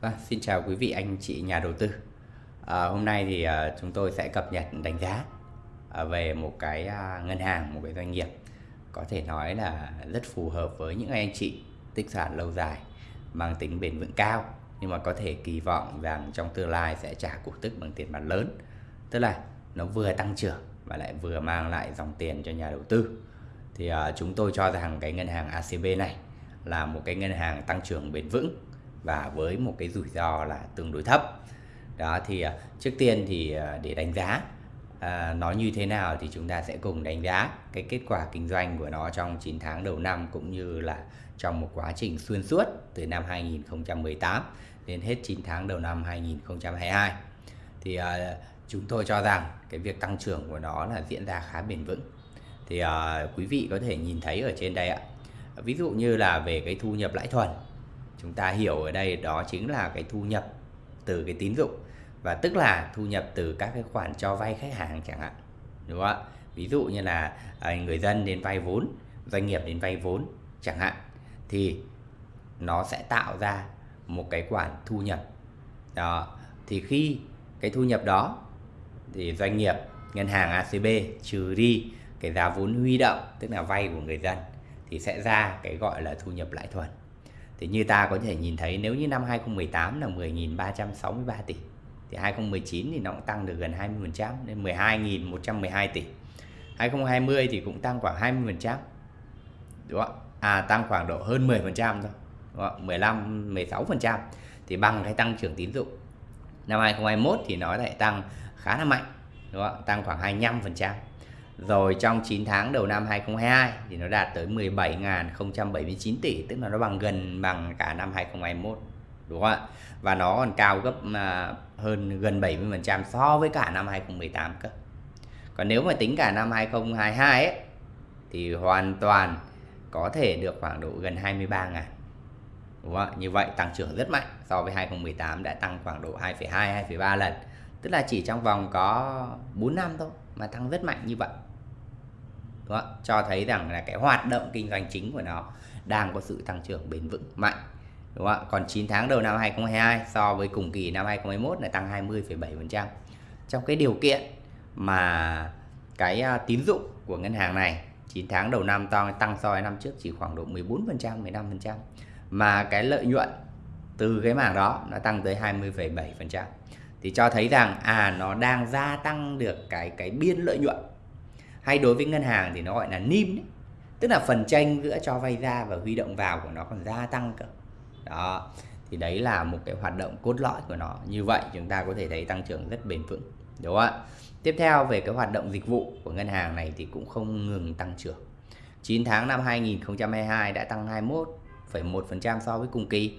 Vâng, xin chào quý vị anh chị nhà đầu tư. À, hôm nay thì à, chúng tôi sẽ cập nhật đánh giá à, về một cái à, ngân hàng, một cái doanh nghiệp có thể nói là rất phù hợp với những anh chị tích sản lâu dài, mang tính bền vững cao nhưng mà có thể kỳ vọng rằng trong tương lai sẽ trả cổ tức bằng tiền mặt lớn. Tức là nó vừa tăng trưởng và lại vừa mang lại dòng tiền cho nhà đầu tư. Thì à, chúng tôi cho rằng cái ngân hàng ACB này là một cái ngân hàng tăng trưởng bền vững và với một cái rủi ro là tương đối thấp. Đó thì à, trước tiên thì à, để đánh giá à, nó như thế nào thì chúng ta sẽ cùng đánh giá cái kết quả kinh doanh của nó trong 9 tháng đầu năm cũng như là trong một quá trình xuyên suốt từ năm 2018 đến hết 9 tháng đầu năm 2022 thì à, chúng tôi cho rằng cái việc tăng trưởng của nó là diễn ra khá bền vững. Thì à, quý vị có thể nhìn thấy ở trên đây ạ. Ví dụ như là về cái thu nhập lãi thuần chúng ta hiểu ở đây đó chính là cái thu nhập từ cái tín dụng và tức là thu nhập từ các cái khoản cho vay khách hàng chẳng hạn, đúng không ạ? Ví dụ như là à, người dân đến vay vốn, doanh nghiệp đến vay vốn chẳng hạn, thì nó sẽ tạo ra một cái khoản thu nhập. Đó, thì khi cái thu nhập đó thì doanh nghiệp, ngân hàng ACB trừ đi cái giá vốn huy động, tức là vay của người dân thì sẽ ra cái gọi là thu nhập lãi thuần thì như ta có thể nhìn thấy, nếu như năm 2018 là 10.363 tỷ, thì 2019 thì nó cũng tăng được gần 20% lên 12.112 tỷ 2020 thì cũng tăng khoảng 20% đúng không à tăng khoảng độ hơn 10% thôi, đúng không? 15 16% thì bằng cái tăng trưởng tín dụng năm 2021 thì nó lại tăng khá là mạnh, đúng không? tăng khoảng 25% rồi trong 9 tháng đầu năm 2022 thì nó đạt tới 17.079 tỷ tức là nó bằng gần bằng cả năm 2021 đúng không ạ? Và nó còn cao gấp à, hơn gần 70% so với cả năm 2018 cơ. Còn nếu mà tính cả năm 2022 ấy thì hoàn toàn có thể được khoảng độ gần 23 ngàn đúng không ạ? Như vậy tăng trưởng rất mạnh so với 2018 đã tăng khoảng độ 2,2 2,3 lần. Tức là chỉ trong vòng có 4 năm thôi mà tăng rất mạnh như vậy đúng không? cho thấy rằng là cái hoạt động kinh doanh chính của nó đang có sự tăng trưởng bền vững mạnh đúng không? còn 9 tháng đầu năm 2022 so với cùng kỳ năm 2021 là tăng 20,7% trong cái điều kiện mà cái à, tín dụng của ngân hàng này 9 tháng đầu năm tăng tăng so với năm trước chỉ khoảng độ 14% 15% mà cái lợi nhuận từ cái mảng đó nó tăng tới 20,7% thì cho thấy rằng à nó đang gia tăng được cái cái biên lợi nhuận hay đối với ngân hàng thì nó gọi là nim đấy. tức là phần tranh giữa cho vay ra và huy động vào của nó còn gia tăng cơ. Đó thì đấy là một cái hoạt động cốt lõi của nó. Như vậy chúng ta có thể thấy tăng trưởng rất bền vững đúng không ạ? Tiếp theo về cái hoạt động dịch vụ của ngân hàng này thì cũng không ngừng tăng trưởng. 9 tháng năm 2022 đã tăng 21,1% so với cùng kỳ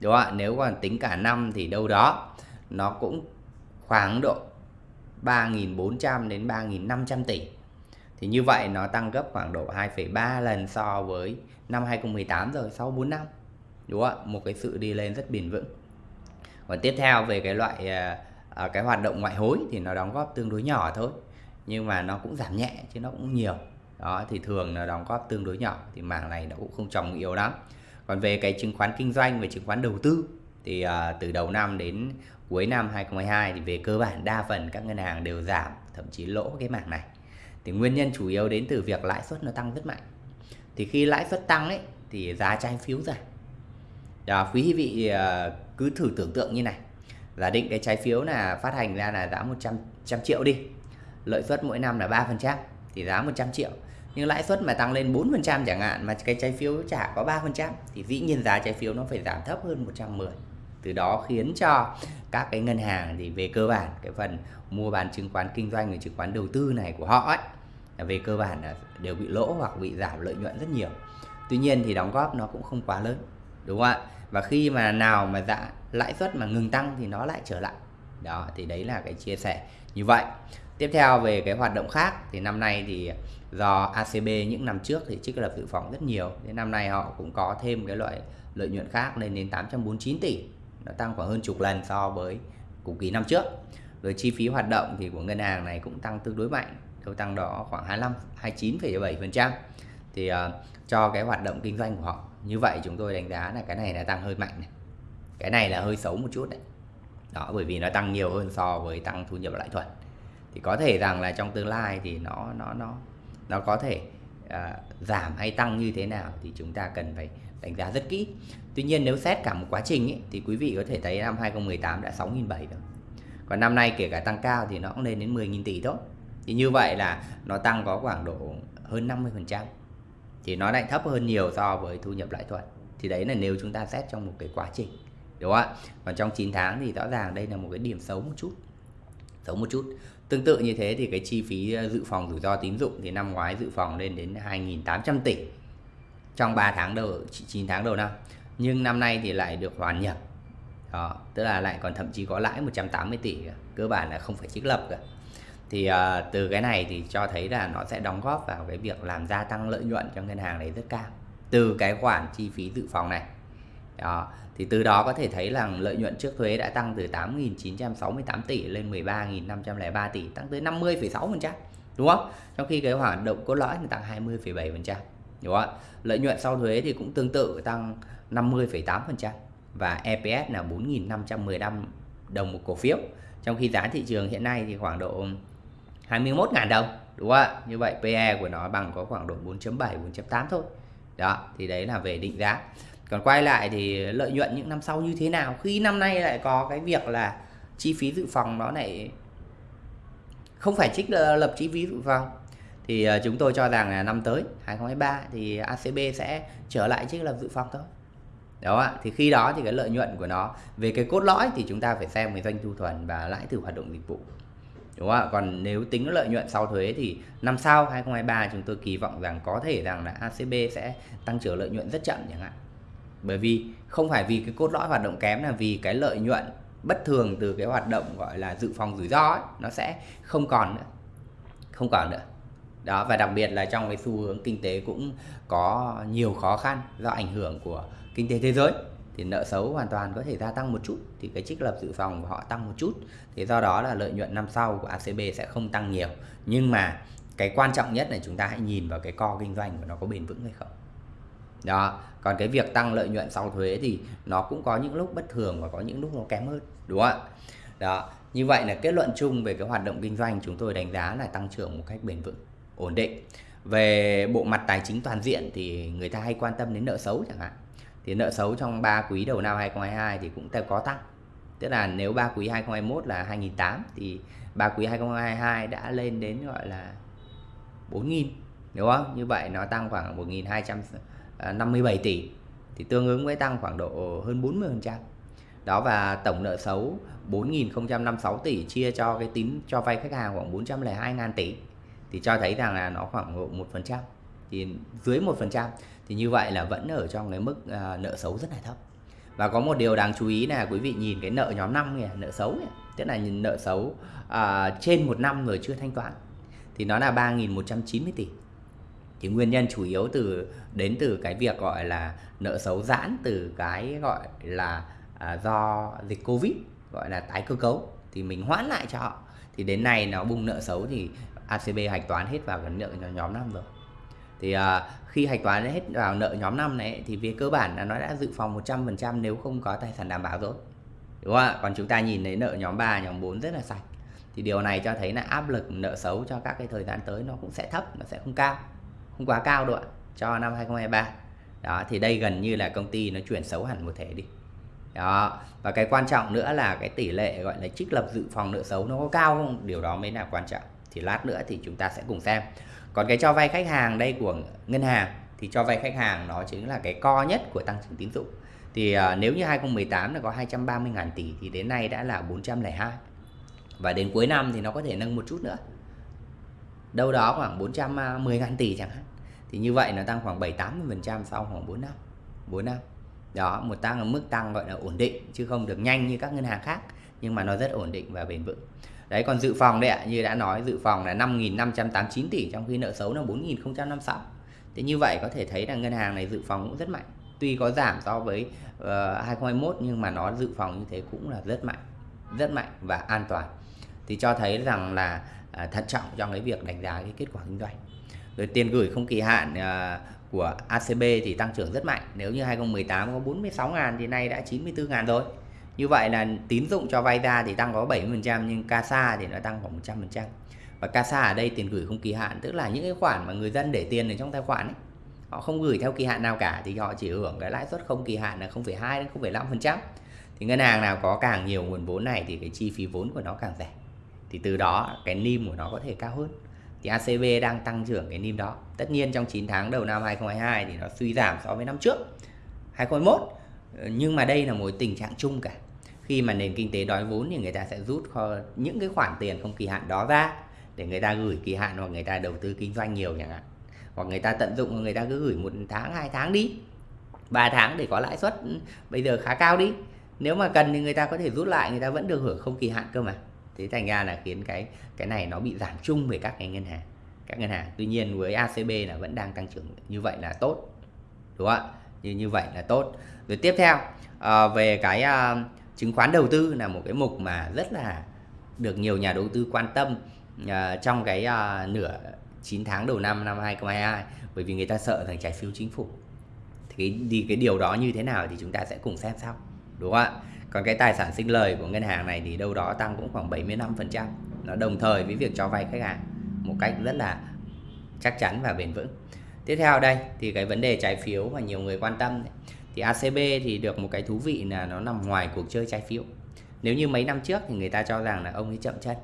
đúng không ạ? Nếu còn tính cả năm thì đâu đó nó cũng khoảng độ 3.400 đến 3.500 tỷ thì như vậy nó tăng gấp khoảng độ 2,3 lần so với năm 2018 rồi sau 4 năm. Đúng không ạ? Một cái sự đi lên rất bền vững. Còn tiếp theo về cái loại à, à, cái hoạt động ngoại hối thì nó đóng góp tương đối nhỏ thôi. Nhưng mà nó cũng giảm nhẹ chứ nó cũng nhiều. Đó thì thường nó đóng góp tương đối nhỏ thì mảng này nó cũng không trồng yếu lắm. Còn về cái chứng khoán kinh doanh về chứng khoán đầu tư thì uh, từ đầu năm đến cuối năm 2022 thì về cơ bản đa phần các ngân hàng đều giảm thậm chí lỗ cái mảng này thì nguyên nhân chủ yếu đến từ việc lãi suất nó tăng rất mạnh. Thì khi lãi suất tăng ấy, thì giá trái phiếu giảm. Đó, quý vị ờ, cứ thử tưởng tượng như này. Giả định cái trái phiếu là phát hành ra là giá 100 trăm triệu đi. Lợi suất mỗi năm là 3% thì giá 100 triệu. Nhưng lãi suất mà tăng lên 4% chẳng hạn, mà cái trái phiếu trả có 3% thì dĩ nhiên giá trái phiếu nó phải giảm thấp hơn 110 từ đó khiến cho các cái ngân hàng thì về cơ bản, cái phần mua bán chứng khoán kinh doanh và chứng khoán đầu tư này của họ ấy về cơ bản là đều bị lỗ hoặc bị giảm lợi nhuận rất nhiều. Tuy nhiên thì đóng góp nó cũng không quá lớn, đúng không ạ? Và khi mà nào mà dạ lãi suất mà ngừng tăng thì nó lại trở lại. Đó, thì đấy là cái chia sẻ như vậy. Tiếp theo về cái hoạt động khác, thì năm nay thì do ACB những năm trước thì trích lập dự phòng rất nhiều. Đến năm nay họ cũng có thêm cái loại lợi nhuận khác lên đến 849 tỷ. Nó tăng khoảng hơn chục lần so với cùng kỳ năm trước. Rồi chi phí hoạt động thì của ngân hàng này cũng tăng tương đối mạnh đâu tăng đó khoảng 25 29,7% thì uh, cho cái hoạt động kinh doanh của họ như vậy chúng tôi đánh giá là cái này là tăng hơi mạnh này. Cái này là hơi xấu một chút đấy. Đó bởi vì nó tăng nhiều hơn so với tăng thu nhập lãi thuần thì có thể rằng là trong tương lai thì nó nó nó nó có thể uh, giảm hay tăng như thế nào thì chúng ta cần phải đánh giá rất kỹ. Tuy nhiên nếu xét cả một quá trình ấy, thì quý vị có thể thấy năm 2018 đã 6.700 rồi. Còn năm nay kể cả tăng cao thì nó cũng lên đến 10.000 tỷ thôi thì như vậy là nó tăng có khoảng độ hơn 50% thì nó lại thấp hơn nhiều so với thu nhập lãi thuận. Thì đấy là nếu chúng ta xét trong một cái quá trình đúng không ạ? Còn trong 9 tháng thì rõ ràng đây là một cái điểm xấu một chút xấu một chút. Tương tự như thế thì cái chi phí ờ, dự phòng rủi ro tín dụng thì năm ngoái dự phòng lên đến 2.800 tỷ. Trong 3 tháng đầu 9 tháng đầu năm. Nhưng năm nay thì lại được hoàn nhập. Đó, tức là lại còn thậm chí có lãi 180 tỷ cơ. Bản là không phải trích lập cả thì uh, từ cái này thì cho thấy là nó sẽ đóng góp vào cái việc làm gia tăng lợi nhuận cho ngân hàng này rất cao từ cái khoản chi phí dự phòng này. Đó thì từ đó có thể thấy là lợi nhuận trước thuế đã tăng từ 8.968 tỷ lên 13.503 tỷ tăng tới 50,6% đúng không? Trong khi cái hoạt động cốt lõi thì tăng 20,7% đúng không lợi nhuận sau thuế thì cũng tương tự tăng 50,8% và EPS là 4.515 đồng một cổ phiếu. Trong khi giá thị trường hiện nay thì khoảng độ 21.000 đồng, đúng không ạ? Như vậy PE của nó bằng có khoảng độ 4.7 4.8 thôi. Đó, thì đấy là về định giá. Còn quay lại thì lợi nhuận những năm sau như thế nào? Khi năm nay lại có cái việc là chi phí dự phòng nó lại không phải trích ờ, lập chi phí dự phòng. Thì ờ, chúng tôi cho rằng là năm tới 2023 thì ACB sẽ trở lại trích lập dự phòng thôi. Đó ạ, thì khi đó thì cái lợi nhuận của nó, về cái cốt lõi thì chúng ta phải xem về doanh thu thuần và lãi từ hoạt động dịch vụ đúng không ạ? Còn nếu tính lợi nhuận sau thuế thì năm sau 2023 chúng tôi kỳ vọng rằng có thể rằng là ACB sẽ tăng trưởng lợi nhuận rất chậm chẳng hạn. Bởi vì không phải vì cái cốt lõi hoạt động kém là vì cái lợi nhuận bất thường từ cái hoạt động gọi là dự phòng rủi ro ấy, nó sẽ không còn nữa. Không còn nữa. Đó và đặc biệt là trong cái xu hướng kinh tế cũng có nhiều khó khăn do ảnh hưởng của kinh tế thế giới thì nợ xấu hoàn toàn có thể gia tăng một chút, thì cái trích lập dự phòng của họ tăng một chút. Thì do đó là lợi nhuận năm sau của ACB sẽ không tăng nhiều. Nhưng mà cái quan trọng nhất là chúng ta hãy nhìn vào cái co kinh doanh của nó có bền vững hay không. Đó, còn cái việc tăng lợi nhuận sau thuế thì nó cũng có những lúc bất thường và có những lúc nó kém hơn, đúng không ạ? Đó, như vậy là kết luận chung về cái hoạt động kinh doanh chúng tôi đánh giá là tăng trưởng một cách bền vững, ổn định. Về bộ mặt tài chính toàn diện thì người ta hay quan tâm đến nợ xấu chẳng hạn thì nợ xấu trong 3 quý đầu năm 2022 thì cũng có tăng. Tức là nếu 3 quý 2021 là 2008 thì 3 quý 2022 đã lên đến, gọi là 4.000 đúng không? Như vậy nó tăng khoảng 1.257 tỷ. Thì tương ứng với tăng khoảng độ hơn 40% đó, và tổng nợ xấu 4.056 tỷ chia cho cái tín, cho vay khách hàng khoảng 402.000 tỷ. Thì cho thấy rằng là nó khoảng độ 1% thì dưới 1% thì như vậy là vẫn ở trong cái mức uh, nợ xấu rất là thấp. Và có một điều đáng chú ý là quý vị nhìn cái nợ nhóm 5 kìa nợ xấu kìa, tức là nợ xấu uh, trên một năm rồi chưa thanh toán. Thì nó là 3.190 tỷ. Thì nguyên nhân chủ yếu từ đến từ cái việc gọi là nợ xấu giãn từ cái gọi là à, do dịch covid gọi là tái cơ cấu. Thì mình hoãn lại cho họ. Thì đến nay nó bung nợ xấu thì ACB hạch toán hết vào cái nợ nhóm 5 rồi. Thì à, khi hạch toán hết vào nợ nhóm 5 này thì về cơ bản là nó đã dự phòng 100% nếu không có tài sản đảm bảo rồi. Đúng không ạ? Còn chúng ta nhìn thấy nợ nhóm 3 nhóm 4 rất là sạch. Thì điều này cho thấy là áp lực nợ xấu cho các cái thời gian tới nó cũng sẽ thấp, nó sẽ không cao. Không quá cao đâu ạ, cho năm 2023 đó, thì đây gần như là công ty nó chuyển xấu hẳn một thể đi. Đó, và cái quan trọng nữa là cái tỷ lệ gọi là trích lập dự phòng nợ xấu nó có cao không? Điều đó mới là quan trọng thì lát nữa thì chúng ta sẽ cùng xem. Còn cái cho vay khách hàng đây của ngân hàng thì cho vay khách hàng nó chính là cái co nhất của tăng trưởng tín dụng. Thì uh, nếu như 2018 là có 230.000 tỷ thì đến nay đã là 402 và đến cuối năm thì nó có thể nâng một chút nữa. Đâu đó khoảng 410.000 à, tỷ chẳng hạn. Thì như vậy nó tăng khoảng 7 80% sau khoảng 4 năm 4 năm. Đó một tăng ở mức tăng gọi là ổn định chứ không được nhanh như các ngân hàng khác nhưng mà nó rất ổn định và bền vững. Đấy còn dự phòng đấy ạ như đã nói dự phòng là 5.589 tỷ trong khi nợ xấu là 4.056 thế như vậy có thể thấy là ngân hàng này dự phòng cũng rất mạnh. Tuy có giảm so với ờ, uh, 2021 nhưng mà nó dự phòng như thế cũng là rất mạnh rất mạnh và an toàn. Thì cho thấy rằng là uh, thận trọng trong cái việc đánh giá cái kết quả kinh doanh. Rồi tiền gửi không kỳ hạn uh, của ACB thì tăng trưởng rất mạnh. Nếu như 2018 có 46 ngàn thì nay đã 94 ngàn rồi như vậy là tín dụng cho vay ra thì tăng có 70% nhưng CASA thì nó tăng khoảng 100% và CASA ở đây tiền gửi không kỳ hạn tức là những cái khoản mà người dân để tiền ở trong tài khoản ấy, họ không gửi theo kỳ hạn nào cả thì họ chỉ hưởng cái lãi suất không kỳ hạn là 0,2 đến 0,5% thì ngân hàng nào có càng nhiều nguồn vốn này thì cái chi phí vốn của nó càng rẻ. Thì từ đó cái NIM của nó có thể cao hơn. Thì ACB đang tăng trưởng cái NIM đó. Tất nhiên trong 9 tháng đầu năm 2022 thì nó suy giảm so với năm trước 2021 nhưng mà đây là một tình trạng chung cả. Khi mà nền kinh tế đói vốn thì người ta sẽ rút kho những cái khoản tiền không kỳ hạn đó ra để người ta gửi kỳ hạn hoặc người ta đầu tư kinh doanh nhiều chẳng hạn. Hoặc người ta tận dụng người ta cứ gửi một tháng, hai tháng đi. 3 tháng để có lãi suất bây giờ khá cao đi. Nếu mà cần thì người ta có thể rút lại, người ta vẫn được hưởng không kỳ hạn cơ mà. Thế thành ra là khiến cái cái này nó bị giảm chung về các cái ngân hàng, các ngân hàng. Tuy nhiên với ACB là vẫn đang tăng trưởng như vậy là tốt, đúng không ạ? Như như vậy là tốt. Rồi tiếp theo à, về cái à, chứng khoán đầu tư là một cái mục mà rất là được nhiều nhà đầu tư quan tâm à, trong cái à, nửa 9 tháng đầu năm năm 2022 bởi vì người ta sợ rằng trái phiếu chính phủ. Thì cái, thì cái điều đó như thế nào thì chúng ta sẽ cùng xem sau đúng không ạ? Còn cái tài sản sinh lời của ngân hàng này thì đâu đó tăng cũng khoảng 75% nó đồng thời với việc cho vay khách hàng một cách rất là chắc chắn và bền vững tiếp theo đây thì cái vấn đề trái phiếu mà nhiều người quan tâm thì ACB thì được một cái thú vị là nó nằm ngoài cuộc chơi trái phiếu. Nếu như mấy năm trước thì người ta cho rằng là ông ấy chậm chân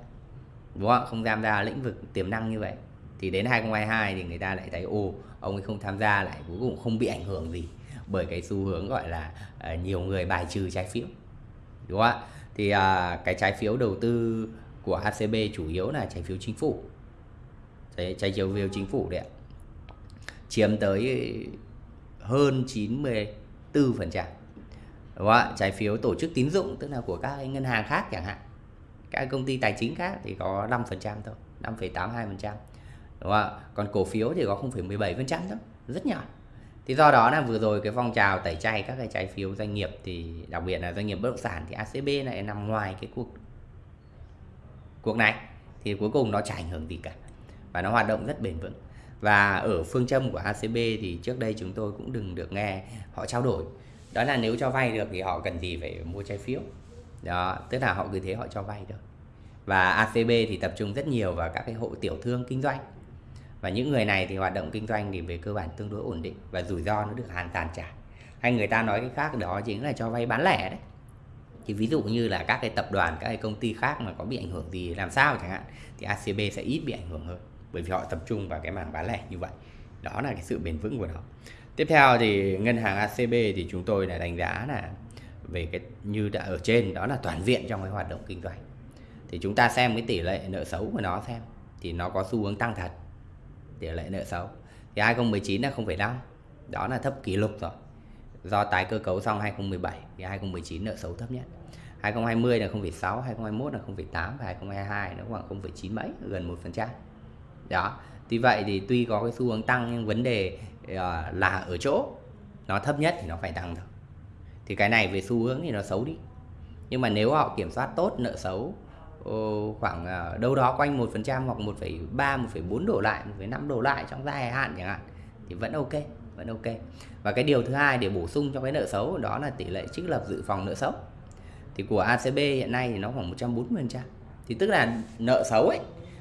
đúng không không tham gia lĩnh vực tiềm năng như vậy. Thì đến 2022 thì người ta lại thấy ồ ông ấy không tham gia lại cuối cùng không bị ảnh hưởng gì bởi cái xu hướng gọi là uh, nhiều người bài trừ trái phiếu đúng không ạ? Thì uh, cái trái phiếu đầu tư của acb chủ yếu là trái phiếu chính phủ. Trái trái phiếu chính phủ đấy ạ chiếm tới hơn 94% đúng không ạ? Trái phiếu tổ chức tín dụng tức là của các ngân hàng khác chẳng hạn. Các công ty tài chính khác thì có 5% thôi 5,82% đúng không ạ? Còn cổ phiếu thì có 0,17% thôi rất nhỏ. Thì do đó là vừa rồi cái phong trào tẩy chay các cái trái phiếu doanh nghiệp thì đặc biệt là doanh nghiệp bất động sản thì ACB lại nằm ngoài cái cuộc cuộc này. Thì cuối cùng nó chả ảnh hưởng gì cả và nó hoạt động rất bền vững và ở phương châm của ACB thì trước đây chúng tôi cũng đừng được nghe họ trao đổi. Đó là nếu cho vay được thì họ cần gì phải mua trái phiếu. Đó, tức là họ cứ thế họ cho vay được và ACB thì tập trung rất nhiều vào các cái hộ tiểu thương kinh doanh. Và những người này thì hoạt động kinh doanh thì về cơ bản tương đối ổn định và rủi ro nó được hoàn toàn trả. Hay người ta nói cái khác đó chính là cho vay bán lẻ đấy. Thì ví dụ như là các cái tập đoàn, các cái công ty khác mà có bị ảnh hưởng gì làm sao chẳng hạn, thì ACB sẽ ít bị ảnh hưởng hơn bởi vì họ tập trung vào cái mảng bán lẻ như vậy. Đó là cái sự bền vững của nó. Tiếp theo thì ngân hàng ACB thì chúng tôi là đánh giá là về cái như đã ở trên đó là toàn diện trong cái hoạt động kinh doanh. Thì chúng ta xem cái tỷ lệ nợ xấu của nó xem thì nó có xu hướng tăng thật. Tỷ lệ nợ xấu. Thì 2019 là 0,5 đó là thấp kỷ lục rồi. Do tái cơ cấu xong 2017 thì 2019 nợ xấu thấp nhất. 2020 là 0,6 2021 là 0,8 và 2022 nó khoảng 0,9 mấy gần 1% đó. Tuy vậy thì tuy có cái xu hướng tăng nhưng vấn đề ờ, là ở chỗ nó thấp nhất thì nó phải tăng thôi. Thì cái này về xu hướng thì nó xấu đi. Nhưng mà nếu họ kiểm soát tốt nợ xấu khoảng ờ, đâu đó quanh 1% hoặc 1,3 1,4 đổ lại 1,5 đổ lại trong dài hạn chẳng hạn thì vẫn ok vẫn ok. Và cái điều thứ hai để bổ sung cho cái nợ xấu đó là tỷ lệ trích lập dự phòng nợ xấu. Thì của ACB hiện nay thì nó khoảng 140% thì tức là nợ xấu ấy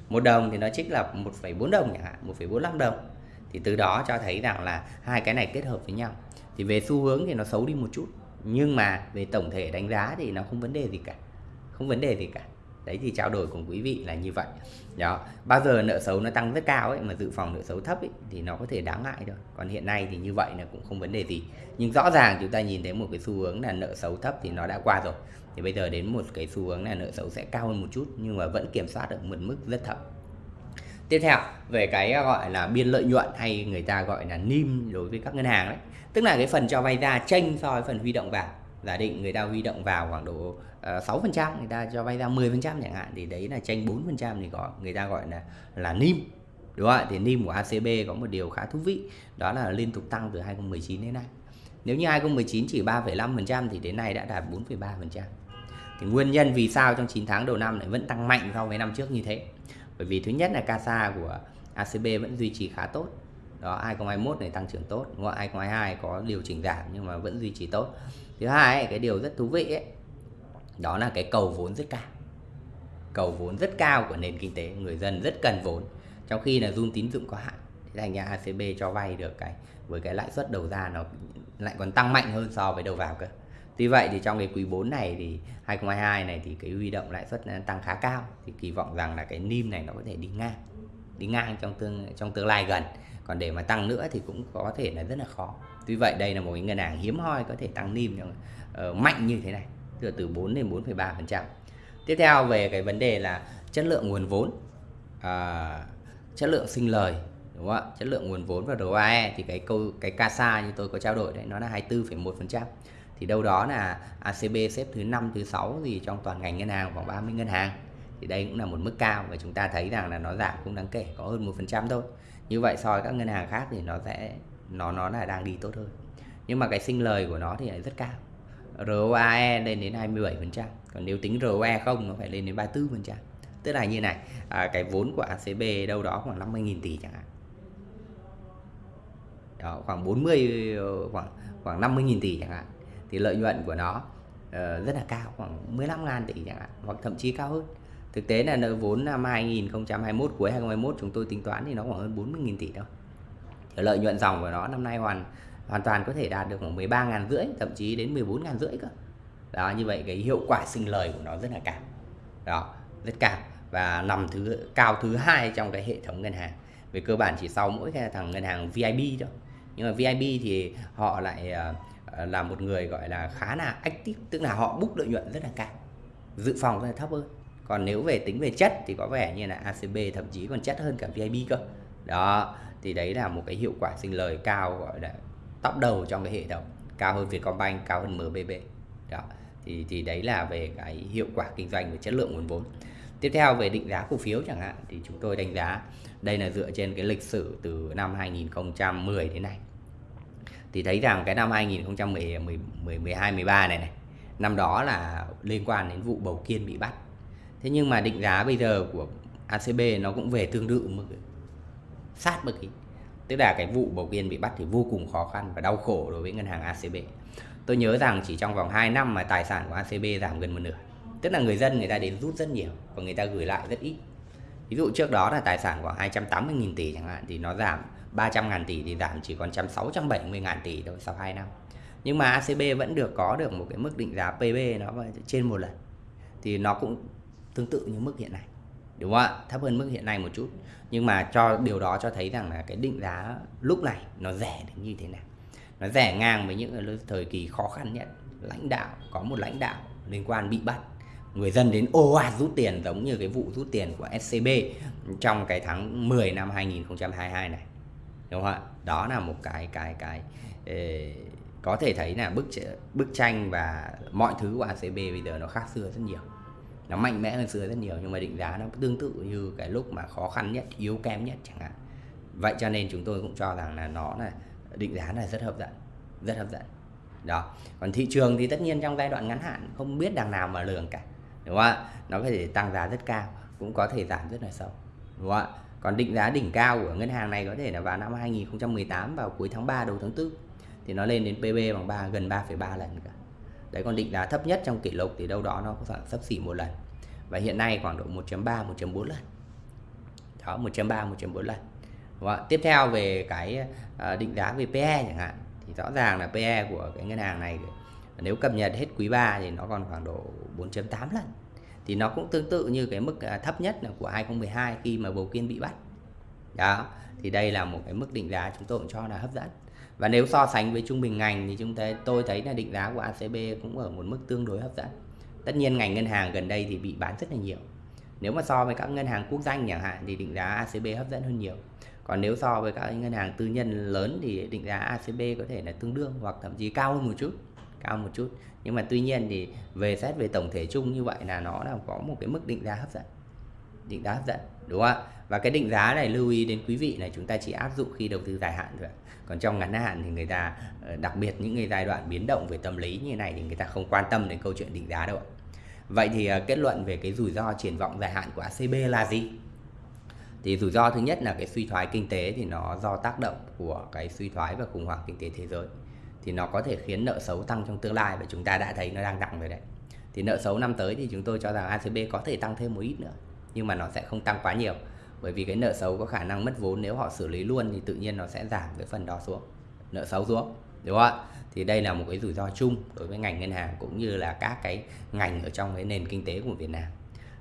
một đồng thì nó trích lập 1,4 đồng chẳng hạn 1,45 đồng. Thì từ đó cho thấy rằng là hai cái này kết hợp với nhau. Thì về xu hướng thì nó xấu đi một chút nhưng mà về tổng thể đánh giá thì nó không vấn đề gì cả. Không vấn đề gì cả. Đấy thì trao đổi cùng quý vị là như vậy. Đó bao giờ nợ xấu nó tăng rất cao ấy mà dự phòng nợ xấu thấp ấy, thì nó có thể đáng ngại thôi. Còn hiện nay thì như vậy là cũng không vấn đề gì. Nhưng rõ ràng chúng ta nhìn thấy một cái xu hướng là nợ xấu thấp thì nó đã qua rồi thì bây giờ đến một cái xu hướng là nợ xấu sẽ cao hơn một chút, nhưng mà vẫn kiểm soát ở một mức rất thấp. Tiếp theo, về cái à, gọi là biên lợi nhuận hay người ta gọi là nim đối với các ngân hàng đấy. Tức là cái phần cho vay ra tranh so với phần huy động vào. Giả định người ta huy động vào khoảng độ ờ, sáu phần trăm, người ta cho vay ra 10% chẳng hạn, thì đấy là tranh 4% thì có người ta gọi là là nim. Đúng không ạ? Thì nim của ACB có một điều khá thú vị, đó là liên tục tăng từ 2019 đến nay nếu như 2019 chỉ 3,5% thì đến nay đã đạt 4,3% thì nguyên nhân vì sao trong 9 tháng đầu năm lại vẫn tăng mạnh so với năm trước như thế? Bởi vì thứ nhất là CASA của ACB vẫn duy trì khá tốt. Đó 2021 này tăng trưởng tốt đúng không? 2022 có điều chỉnh giảm nhưng mà vẫn duy trì tốt. Thứ hai ấy, cái điều rất thú vị ấy đó là cái cầu vốn rất cao. Cầu vốn rất cao của nền kinh tế người dân rất cần vốn. Trong khi là run tín dụng có hạn thì thành ra ACB cho vay được cái với cái lãi suất đầu ra nó lại còn tăng mạnh hơn so với đầu vào cơ. Tuy vậy thì trong cái quý 4 này thì 2022 này thì cái huy động lãi suất tăng khá cao thì kỳ vọng rằng là cái NIM này nó có thể đi ngang đi ngang trong tương trong tương lai gần. Còn để mà tăng nữa thì cũng có thể là rất là khó. Tuy vậy đây là một cái ngân hàng hiếm hoi có thể tăng NIM uh, mạnh như thế này từ từ 4 đến 4,3 phần trăm. Tiếp theo về cái vấn đề là chất lượng nguồn vốn uh, chất lượng sinh lời đúng không ạ? Chất lượng nguồn vốn và ROE thì cái câu cái CASA như tôi có trao đổi đấy nó là 24,1 phần trăm. Thì đâu đó là ACB xếp thứ 5 thứ 6 gì trong toàn ngành ngân hàng khoảng 30 ngân hàng. Thì đây cũng là một mức cao và chúng ta thấy rằng là nó giảm cũng đáng kể có hơn một phần trăm thôi. Như vậy so với các ngân hàng khác thì nó sẽ nó nó là đang đi tốt hơn. Nhưng mà cái sinh lời của nó thì lại rất cao. ROAE lên đến 27 phần trăm còn nếu tính ROE không nó phải lên đến 34 phần trăm. Tức là như này à, cái vốn của ACB đâu đó khoảng 50.000 tỷ chẳng hạn đó, khoảng 40 ờ, khoảng khoảng 50.000 tỷ chẳng hạn. Thì lợi nhuận của nó uh, rất là cao khoảng 15.000 tỷ chẳng hạn hoặc thậm chí cao hơn. Thực tế là nợ vốn năm 2021 cuối 2021 chúng tôi tính toán thì nó khoảng hơn 40.000 tỷ thôi. Thì lợi nhuận dòng của nó năm nay hoàn hoàn toàn có thể đạt được khoảng 13.000 rưỡi thậm chí đến 14.000 rưỡi cơ. Đó như vậy cái hiệu quả sinh lời của nó rất là cao. Đó rất cao. Và nằm thứ cao thứ hai trong cái hệ thống ngân hàng. Về cơ bản chỉ sau mỗi cái thằng ngân hàng VIP thôi nhưng mà VIB thì họ lại ờ, ờ, là một người gọi là khá là active, tức là họ búc lợi nhuận rất là cao, dự phòng rất là thấp hơn. Còn nếu về tính về chất thì có vẻ như là ACB thậm chí còn chất hơn cả VIB cơ. Đó, thì đấy là một cái hiệu quả sinh lời cao gọi là top đầu trong cái hệ thống, cao hơn Vietcombank, cao hơn MBB đó, thì thì đấy là về cái hiệu quả kinh doanh và chất lượng nguồn vốn. Tiếp theo về định giá cổ phiếu chẳng hạn, thì chúng tôi đánh giá đây là dựa trên cái lịch sử từ năm 2010 đến nay thì thấy rằng cái năm 2010 12 13 này này, năm đó là liên quan đến vụ bầu kiên bị bắt. Thế nhưng mà định giá bây giờ của ACB nó cũng về tương tự mức sát mức ý tức là cái vụ bầu kiên bị bắt thì vô cùng khó khăn và đau khổ đối với ngân hàng ACB tôi nhớ rằng chỉ trong vòng 2 năm mà tài sản của ACB giảm gần một nửa. Tức là người dân, người ta đến rút rất nhiều và người ta gửi lại rất ít ví dụ trước đó là tài sản khoảng 280.000 tỷ chẳng hạn, thì nó giảm 300 ngàn tỷ thì giảm chỉ còn 670 ngàn tỷ thôi sau 2 năm. Nhưng mà ACB vẫn được, có được một cái mức định giá PB nó trên một lần, thì nó cũng tương tự như mức hiện nay, đúng không ạ? Thấp hơn mức hiện nay một chút. Nhưng mà cho, điều đó cho thấy rằng là cái định giá lúc này nó rẻ đến như thế nào. Nó rẻ ngang với những thời kỳ khó khăn nhất, lãnh đạo, có một lãnh đạo liên quan bị bắt người dân đến ô ạt rút tiền giống như cái vụ rút tiền của SCB trong cái tháng 10 năm 2022 này. Đúng không ạ? Đó là một cái cái cái ê, có thể thấy là bức bức tranh và mọi thứ của ACB bây giờ nó khác xưa rất nhiều. Nó mạnh mẽ hơn xưa rất nhiều nhưng mà định giá nó tương tự như cái lúc mà khó khăn nhất yếu kém nhất chẳng hạn. Vậy cho nên chúng tôi cũng cho rằng là nó là định giá là rất hấp dẫn rất hấp dẫn đó. Còn thị trường thì tất nhiên trong giai đoạn ngắn hạn không biết đằng nào mà lường cả đúng không ạ? Nó có thể tăng giá rất cao cũng có thể giảm rất là sâu. Đúng không ạ? Còn định giá đỉnh cao của ngân hàng này có thể là vào năm 2018 vào cuối tháng 3 đầu tháng 4 thì nó lên đến PB bằng 3 gần 3,3 lần cả đấy còn định giá thấp nhất trong kỷ lục thì đâu đó nó khoảng sấp xỉ một lần. Và hiện nay khoảng độ 1.3 1.4 lần. Đó 1.3 1.4 lần. Và tiếp theo về cái ờ, định giá về PE chẳng hạn. Thì rõ ràng là PE của cái ngân hàng này nếu cập nhật hết quý 3 thì nó còn khoảng độ 4.8 lần. Thì nó cũng tương tự như cái mức à, thấp nhất là của 2012 khi mà bầu kiên bị bắt. Đó, thì đây là một cái mức định giá chúng tôi cũng cho là hấp dẫn. Và nếu so sánh với trung bình ngành thì chúng ta, tôi thấy là định giá của ACB cũng ở một mức tương đối hấp dẫn. Tất nhiên ngành ngân hàng gần đây thì bị bán rất là nhiều. Nếu mà so với các ngân hàng quốc danh chẳng hạn thì định giá ACB hấp dẫn hơn nhiều. Còn nếu so với các ngân hàng tư nhân lớn thì định giá ACB có thể là tương đương hoặc thậm chí cao hơn một chút cao một chút. Nhưng mà tuy nhiên thì về xét về tổng thể chung như vậy là nó là có một cái mức định giá hấp dẫn. Định giá hấp dẫn, đúng không ạ? Và cái định giá này lưu ý đến quý vị là chúng ta chỉ áp dụng khi đầu tư dài hạn thôi còn trong ngắn hạn thì người ta ờ, đặc biệt những cái giai đoạn biến động về tâm lý như này thì người ta không quan tâm đến câu chuyện định giá đâu vậy thì ờ, kết luận về cái rủi ro triển vọng dài hạn của ACB là gì? Thì rủi ro thứ nhất là cái suy thoái kinh tế thì nó do tác động của cái suy thoái và khủng hoảng kinh tế thế giới thì nó có thể khiến nợ xấu tăng trong tương lai và chúng ta đã thấy nó đang tăng rồi đấy. Thì nợ xấu năm tới thì chúng tôi cho rằng ACB có thể tăng thêm một ít nữa, nhưng mà nó sẽ không tăng quá nhiều. Bởi vì cái nợ xấu có khả năng mất vốn nếu họ xử lý luôn thì tự nhiên nó sẽ giảm cái phần đó xuống, nợ xấu xuống, đúng không ạ? Thì đây là một cái rủi ro chung đối với ngành ngân hàng cũng như là các cái ngành ở trong cái nền kinh tế của Việt Nam.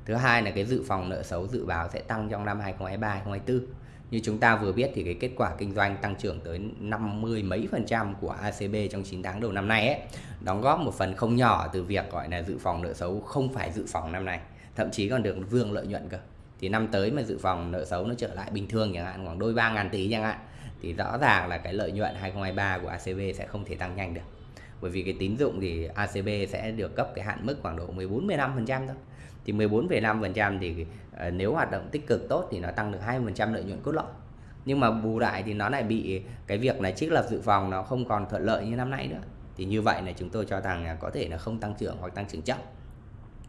Thứ hai là cái dự phòng nợ xấu dự báo sẽ tăng trong năm 2023 2024 như chúng ta vừa biết thì cái kết quả kinh doanh tăng trưởng tới 50 mấy phần trăm của ACB trong 9 tháng đầu năm nay ấy, đóng góp một phần không nhỏ từ việc gọi là dự phòng nợ xấu không phải dự phòng năm nay, thậm chí còn được vương lợi nhuận cơ. Thì năm tới mà dự phòng nợ xấu nó trở lại bình thường chẳng hạn khoảng đôi 3 ngàn tỷ chẳng hạn thì rõ ràng là cái lợi nhuận 2023 của ACB sẽ không thể tăng nhanh được. Bởi vì cái tín dụng thì ACB sẽ được cấp cái hạn mức khoảng độ 14 15% thôi. Thì 14,5% thì ờ, nếu hoạt động tích cực tốt thì nó tăng được 20% lợi nhuận cốt lõi. Nhưng mà bù lại thì nó lại bị cái việc là trích lập dự phòng nó không còn thuận lợi như năm nay nữa. Thì như vậy là chúng tôi cho rằng là có thể là không tăng trưởng hoặc tăng trưởng chậm.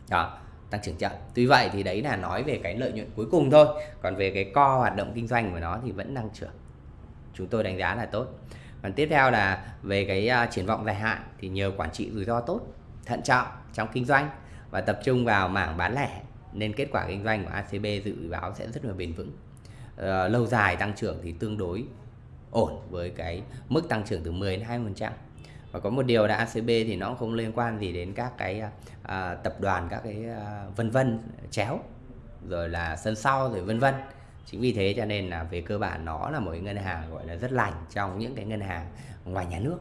Đó tăng trưởng chậm. Tuy vậy thì đấy là nói về cái lợi nhuận cuối cùng thôi. Còn về cái co hoạt động kinh doanh của nó thì vẫn tăng trưởng chúng tôi đánh giá là tốt còn tiếp theo là về cái uh, triển vọng dài hạn thì nhờ quản trị rủi ro tốt thận trọng trong kinh doanh và tập trung vào mảng bán lẻ nên kết quả kinh doanh của ACB dự báo sẽ rất là bền vững. Ờ, lâu dài tăng trưởng thì tương đối ổn với cái mức tăng trưởng từ 10 đến 20% và có một điều là ACB thì nó không liên quan gì đến các cái à, à, tập đoàn các cái à, vân vân chéo rồi là sân sau rồi vân vân chính vì thế cho nên là về cơ bản nó là một cái ngân hàng gọi là rất lành trong những cái ngân hàng ngoài nhà nước,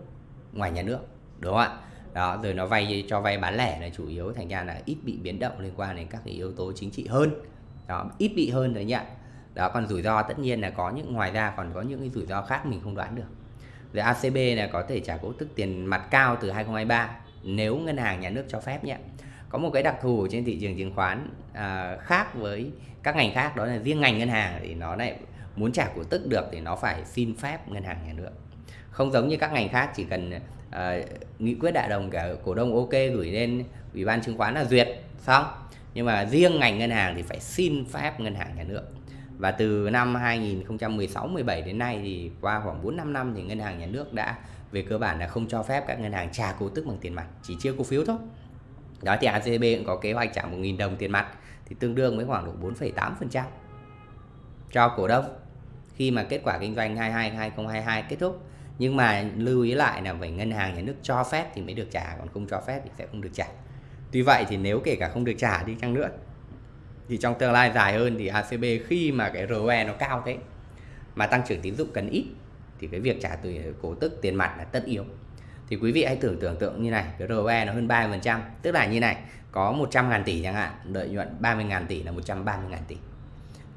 ngoài nhà nước, đúng không ạ? Đó, rồi nó vay cho vay bán lẻ là chủ yếu, thành ra là ít bị biến động liên quan đến các cái yếu tố chính trị hơn. Đó, ít bị hơn đấy nhá đó, còn rủi ro tất nhiên là có những, ngoài ra còn có những cái rủi ro khác mình không đoán được. Rồi ACB là có thể trả cổ tức tiền mặt cao từ 2023 nếu ngân hàng nhà nước cho phép nhé có một cái đặc thù trên thị trường chứng khoán à, khác với các ngành khác đó là riêng ngành ngân hàng thì nó lại muốn trả cổ tức được thì nó phải xin phép ngân hàng nhà nước. Không giống như các ngành khác chỉ cần à, nghị quyết đại đồng cả cổ đông ok gửi lên ủy ban chứng khoán là duyệt xong. Nhưng mà riêng ngành ngân hàng thì phải xin phép ngân hàng nhà nước. Và từ năm 2016-17 đến nay thì qua khoảng 4-5 năm thì ngân hàng nhà nước đã về cơ bản là không cho phép các ngân hàng trả cổ tức bằng tiền mặt chỉ chia cổ phiếu thôi đó thì ACB cũng có kế hoạch trả 1.000 đồng tiền mặt thì tương đương với khoảng độ 4,8% cho cổ đông. Khi mà kết quả kinh doanh 22 2022 kết thúc nhưng mà lưu ý lại là phải ngân hàng nhà nước cho phép thì mới được trả còn không cho phép thì sẽ không được trả. Tuy vậy thì nếu kể cả không được trả đi chăng nữa thì trong tương lai dài hơn thì ACB khi mà cái ROE nó cao thế mà tăng trưởng tín dụng cần ít thì cái việc trả từ cổ tức tiền mặt là tất yếu thì quý vị hãy tưởng tưởng tượng như này, cái ROE nó hơn 30% tức là như này, có 100 ngàn tỷ chẳng hạn, lợi nhuận 30 ngàn tỷ là 130 ngàn tỷ.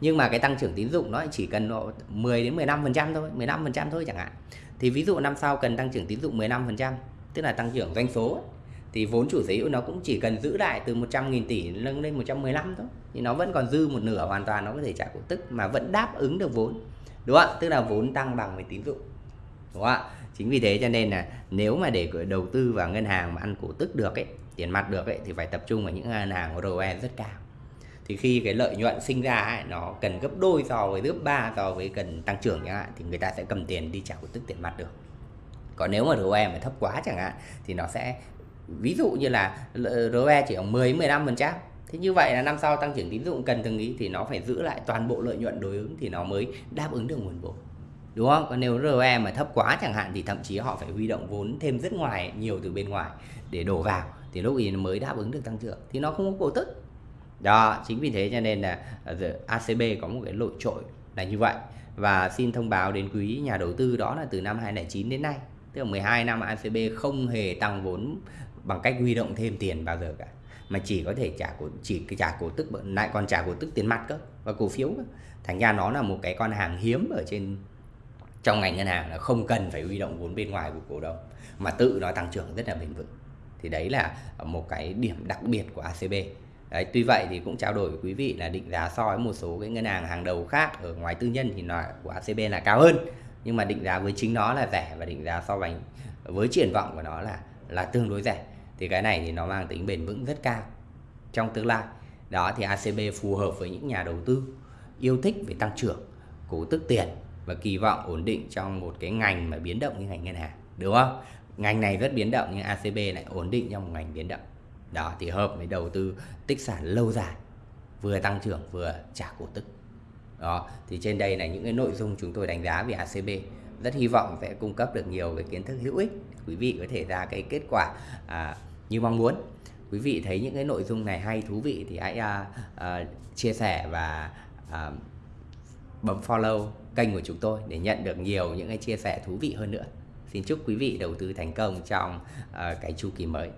Nhưng mà cái tăng trưởng tín dụng nó chỉ cần 10 đến 15% thôi 15% thôi chẳng hạn. Thì ví dụ năm sau cần tăng trưởng tín dụng 15% tức là tăng trưởng doanh số thì vốn chủ sở hữu nó cũng chỉ cần giữ lại từ 100.000 tỷ nâng lên 115 thôi, thì nó vẫn còn dư một nửa hoàn toàn, nó có thể trả cổ tức mà vẫn đáp ứng được vốn. Đúng không ạ? Tức là vốn tăng bằng với tín dụng. Đúng không ạ? Chính vì thế cho nên là nếu mà để đầu tư vào ngân hàng mà ăn cổ tức được ấy tiền mặt được ấy thì phải tập trung vào những ngân hàng có ROE rất cao. Thì khi cái lợi nhuận sinh ra ấy, nó cần gấp đôi so với gấp ba so với cần tăng trưởng chẳng hạn thì người ta sẽ cầm tiền đi trả cổ tức tiền mặt được. Còn nếu mà ROE mà thấp quá chẳng hạn thì nó sẽ ví dụ như là ROE chỉ ở 10 15 phần trăm. Thế như vậy là năm sau tăng trưởng tín dụng cần từng ý thì nó phải giữ lại toàn bộ lợi nhuận đối ứng thì nó mới đáp ứng được nguồn vốn đúng không? Còn nếu ROE mà thấp quá chẳng hạn thì thậm chí họ phải huy động vốn thêm rất ngoài, nhiều từ bên ngoài để đổ vào thì lúc ý mới đáp ứng được tăng trưởng. Thì nó không có cổ tức. Đó, chính vì thế cho nên là ờ, ACB có một cái lội trội là như vậy. Và xin thông báo đến quý nhà đầu tư đó là từ năm 2009 đến nay. Tức là 12 năm ACB không hề tăng vốn bằng cách huy động thêm tiền bao giờ cả. Mà chỉ có thể trả cổ, chỉ cái trả cổ tức, lại còn trả cổ tức tiền mặt cơ, và cổ phiếu cơ. thành ra nó là một cái con hàng hiếm ở trên trong ngành ngân hàng là không cần phải huy động vốn bên ngoài của cổ đông mà tự nó tăng trưởng rất là bền vững. Thì đấy là một cái điểm đặc biệt của ACB Đấy, tuy vậy thì cũng trao đổi với quý vị là định giá so với một số cái ngân hàng hàng đầu khác ở ngoài tư nhân thì nó của ACB là cao hơn. Nhưng mà định giá với chính nó là rẻ và định giá so với với triển vọng của nó là là tương đối rẻ. Thì cái này thì nó mang tính bền vững rất cao. Trong tương lai đó thì ACB phù hợp với những nhà đầu tư yêu thích về tăng trưởng, cổ tức tiền và kỳ vọng ổn định trong một cái ngành mà biến động như ngành ngân hàng, đúng không? Ngành này rất biến động nhưng ACB lại ổn định trong một ngành biến động. Đó thì hợp với đầu tư tích sản lâu dài, vừa tăng trưởng vừa trả cổ tức. Đó, thì trên đây là những cái nội dung chúng tôi đánh giá về ACB. Rất hy vọng sẽ cung cấp được nhiều cái kiến thức hữu ích quý vị có thể ra cái kết quả à, như mong muốn. Quý vị thấy những cái nội dung này hay thú vị thì hãy à, à, chia sẻ và à, bấm follow kênh của chúng tôi để nhận được nhiều những cái chia sẻ thú vị hơn nữa. Xin chúc quý vị đầu tư thành công trong uh, cái chu kỳ mới.